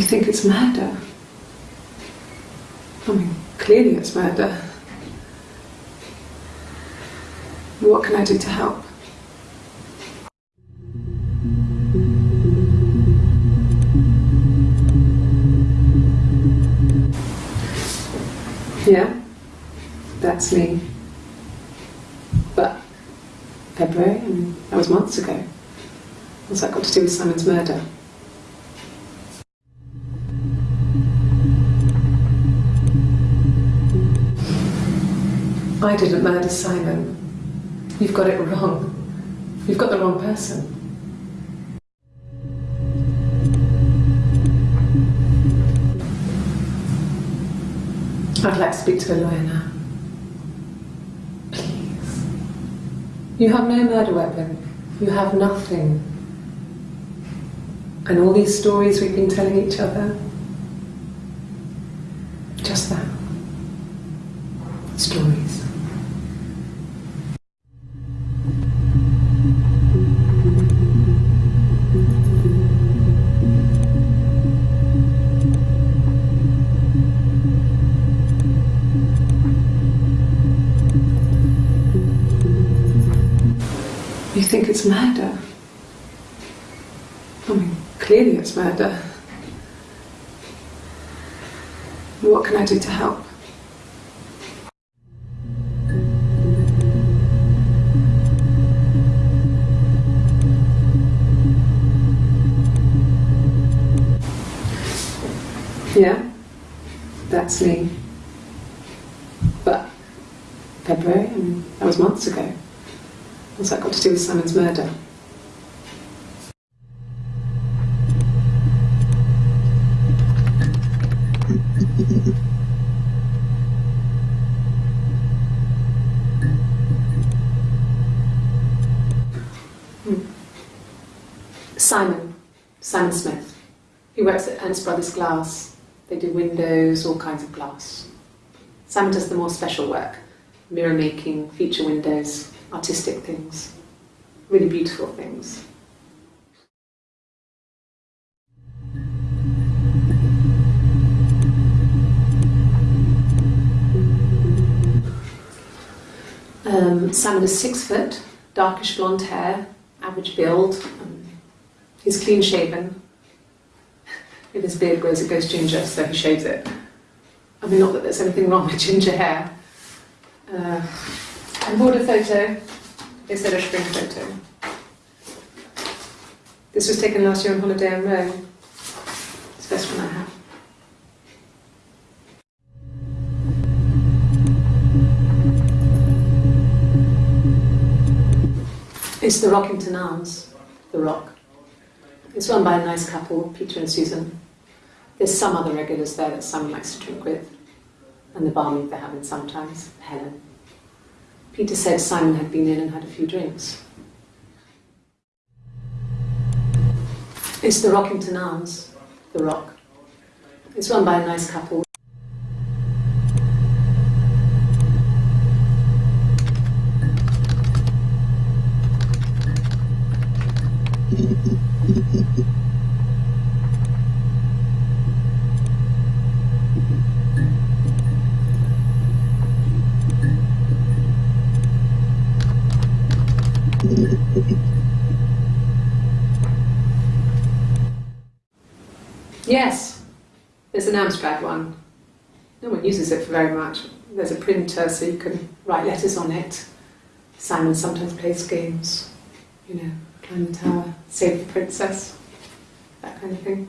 it's murder. I mean, clearly it's murder. What can I do to help? Yeah, that's me. But February, I mean, that was months ago. What's that got to do with Simon's murder? I didn't murder Simon. You've got it wrong. You've got the wrong person. I'd like to speak to a lawyer now. Please. You have no murder weapon. You have nothing. And all these stories we've been telling each other, just that. Stories. You think it's murder? I mean, clearly it's murder. What can I do to help? That's me. But February, I mean, that was months ago. What's that got to do with Simon's murder? Hmm. Simon, Simon Smith. He works at Ernst Brothers Glass. They do windows, all kinds of glass. Sam does the more special work, mirror making, feature windows, artistic things, really beautiful things. Um, Simon is six foot, darkish blonde hair, average build. Um, he's clean shaven. If his beard grows, it goes ginger, so he shaves it. I mean, not that there's anything wrong with ginger hair. Uh, and a photo instead of spring photo. This was taken last year on holiday in Rome. It's the best one I have. It's the Rockington Arms, the Rock. It's run by a nice couple, Peter and Susan. There's some other regulars there that Simon likes to drink with, and the barmaid they're having sometimes, Helen. Peter said Simon had been in and had a few drinks. It's the Rockington Arms, the Rock. It's run by a nice couple. Yes, there's an Amstrad one. No one uses it for very much. There's a printer so you can write letters on it. Simon sometimes plays games, you know, the uh, tower, save the princess, that kind of thing.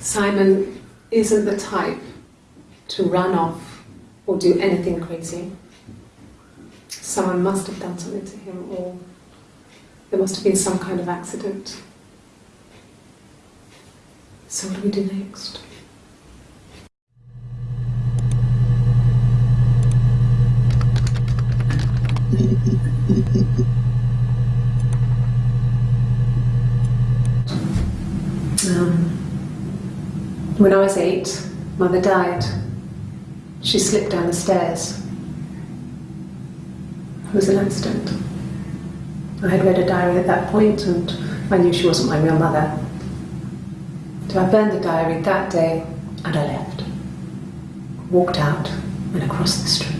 Simon isn't the type to run off or do anything crazy. Someone must have done something to him or there must have been some kind of accident. So what do we do next? Um, when I was eight, mother died. She slipped down the stairs. It was an accident. I had read a diary at that point and I knew she wasn't my real mother. So I burned the diary that day and I left. Walked out and across the street.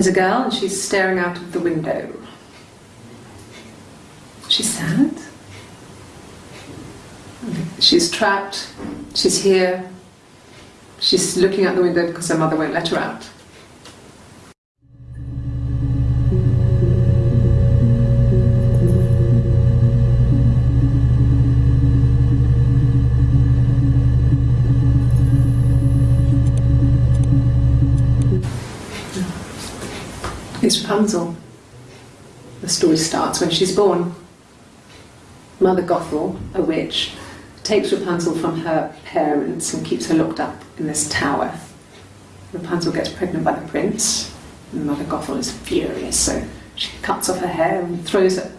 There's a girl and she's staring out of the window. She's sad. She's trapped. She's here. She's looking out the window because her mother won't let her out. It's Rapunzel. The story starts when she's born. Mother Gothel, a witch, takes Rapunzel from her parents and keeps her locked up in this tower. Rapunzel gets pregnant by the prince, and Mother Gothel is furious, so she cuts off her hair and throws it.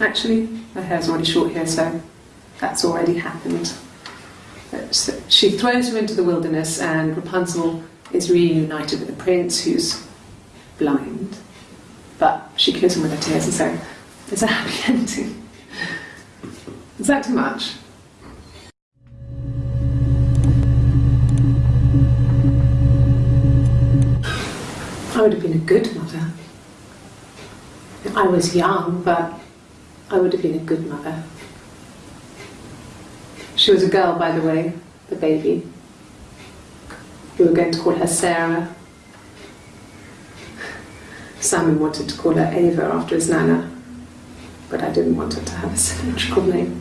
Actually, her hair's already short here, so that's already happened. She throws her into the wilderness, and Rapunzel is reunited with the prince, who's blind. She kills him with her tears, and so it's a happy ending. Is that too much? I would have been a good mother. I was young, but I would have been a good mother. She was a girl, by the way, the baby. We were going to call her Sarah. Simon wanted to call her Ava after his nana, but I didn't want her to have a symmetrical name.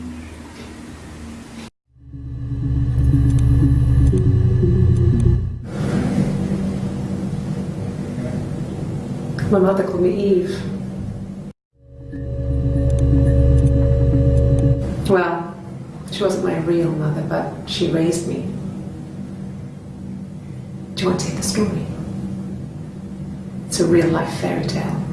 My mother called me Eve. Well, she wasn't my real mother, but she raised me. Do you want to hear the story? It's a real life fairy tale.